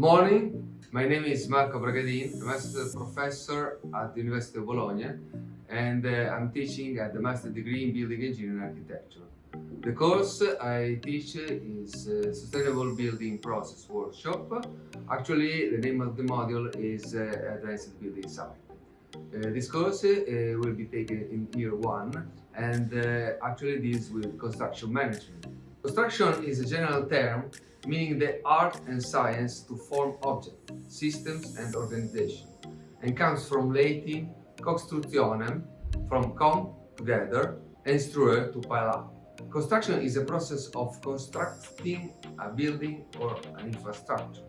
morning, my name is Marco Bragadin, a professor at the University of Bologna and uh, I'm teaching at the Master Degree in Building Engineering and Architecture. The course I teach is uh, Sustainable Building Process Workshop. Actually, the name of the module is uh, Advanced Building Site. Uh, this course uh, will be taken in year one and uh, actually deals with construction management. Construction is a general term meaning the art and science to form objects, systems and organization and comes from Latin constructionem, from come together, and struere to pile up. Construction is a process of constructing a building or an infrastructure.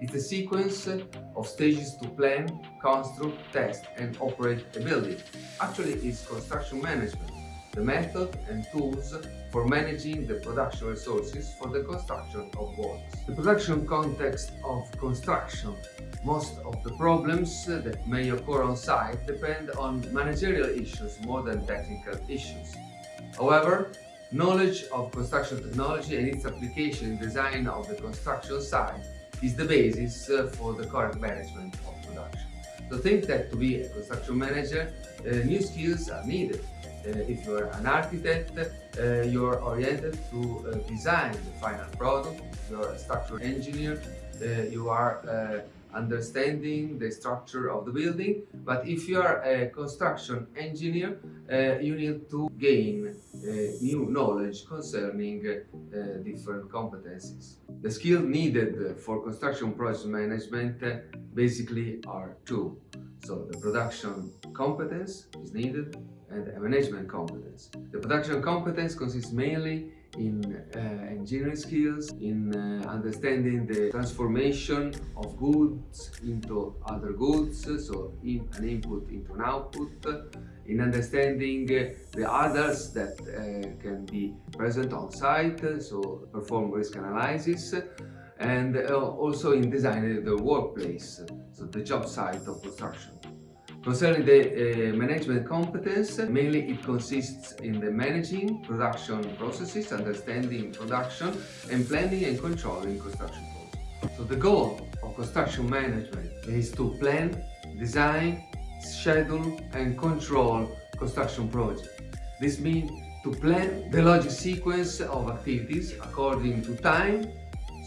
It's a sequence of stages to plan, construct, test and operate a building. Actually, it's construction management the method and tools for managing the production resources for the construction of walls. The production context of construction most of the problems that may occur on site depend on managerial issues more than technical issues. However, knowledge of construction technology and its application in design of the construction site is the basis for the correct management of production. So think that to be a construction manager, uh, new skills are needed uh, if you're an architect, uh, you're oriented to uh, design the final product. You're a structural engineer, you are understanding the structure of the building. But if you are a construction engineer, uh, you need to gain uh, new knowledge concerning uh, different competencies. The skills needed for construction project management basically are two. So the production competence is needed and a management competence. The production competence consists mainly in uh, engineering skills, in uh, understanding the transformation of goods into other goods, so in an input into an output, in understanding the others that uh, can be present on site, so perform risk analysis, and uh, also in designing the workplace, so the job site of construction. Concerning the uh, management competence, mainly it consists in the managing production processes, understanding production, and planning and controlling construction processes. So the goal of construction management is to plan, design, schedule and control construction projects. This means to plan the logic sequence of activities according to time,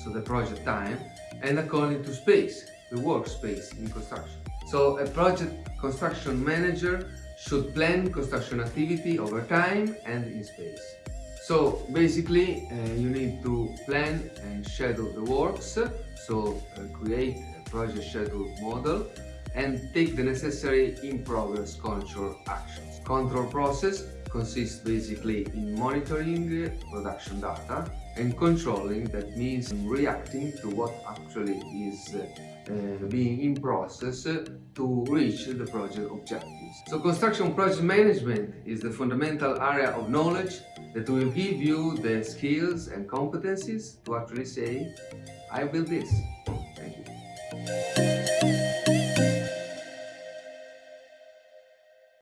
so the project time, and according to space, the workspace in construction. So a project construction manager should plan construction activity over time and in space. So basically uh, you need to plan and schedule the works, so uh, create a project schedule model and take the necessary in-progress control actions. Control process consists basically in monitoring production data and controlling that means reacting to what actually is uh, being in process to reach the project objectives. So construction project management is the fundamental area of knowledge that will give you the skills and competencies to actually say, I build this. Thank you.